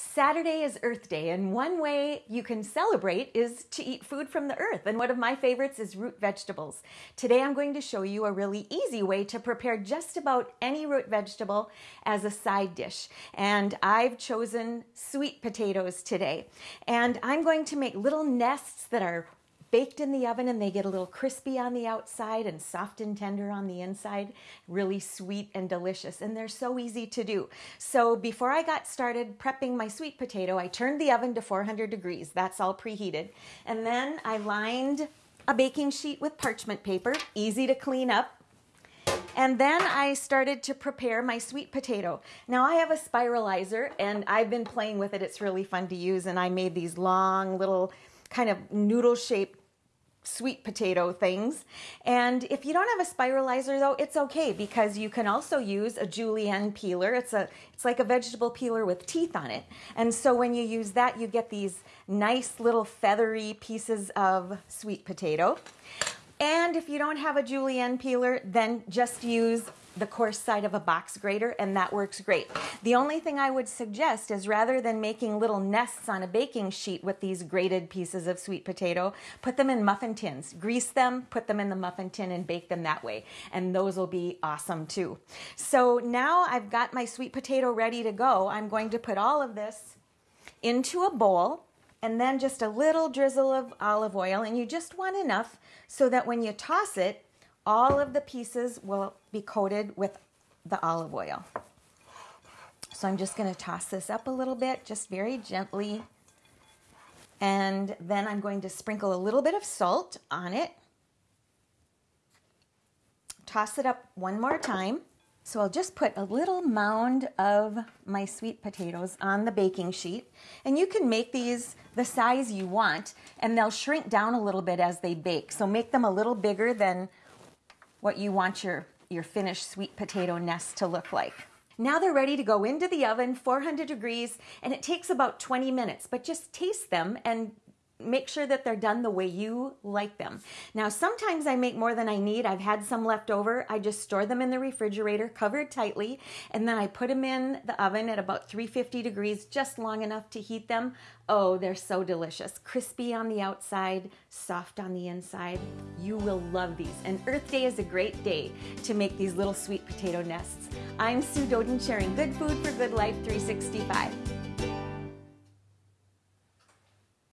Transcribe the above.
Saturday is Earth Day, and one way you can celebrate is to eat food from the earth. And one of my favorites is root vegetables. Today I'm going to show you a really easy way to prepare just about any root vegetable as a side dish. And I've chosen sweet potatoes today. And I'm going to make little nests that are baked in the oven and they get a little crispy on the outside and soft and tender on the inside. Really sweet and delicious. And they're so easy to do. So before I got started prepping my sweet potato, I turned the oven to 400 degrees. That's all preheated. And then I lined a baking sheet with parchment paper, easy to clean up. And then I started to prepare my sweet potato. Now I have a spiralizer and I've been playing with it. It's really fun to use. And I made these long little kind of noodle shaped sweet potato things. And if you don't have a spiralizer though, it's okay because you can also use a julienne peeler. It's a it's like a vegetable peeler with teeth on it. And so when you use that, you get these nice little feathery pieces of sweet potato. And if you don't have a julienne peeler, then just use the coarse side of a box grater and that works great. The only thing I would suggest is rather than making little nests on a baking sheet with these grated pieces of sweet potato, put them in muffin tins. Grease them, put them in the muffin tin and bake them that way. And those will be awesome too. So now I've got my sweet potato ready to go. I'm going to put all of this into a bowl and then just a little drizzle of olive oil and you just want enough so that when you toss it all of the pieces will be coated with the olive oil. So I'm just going to toss this up a little bit, just very gently. And then I'm going to sprinkle a little bit of salt on it. Toss it up one more time. So I'll just put a little mound of my sweet potatoes on the baking sheet. And you can make these the size you want, and they'll shrink down a little bit as they bake. So make them a little bigger than what you want your, your finished sweet potato nest to look like. Now they're ready to go into the oven, 400 degrees, and it takes about 20 minutes, but just taste them and make sure that they're done the way you like them. Now, sometimes I make more than I need. I've had some left over. I just store them in the refrigerator, covered tightly, and then I put them in the oven at about 350 degrees, just long enough to heat them. Oh, they're so delicious. Crispy on the outside, soft on the inside. You will love these. And Earth Day is a great day to make these little sweet potato nests. I'm Sue Doeden sharing good food for good life 365.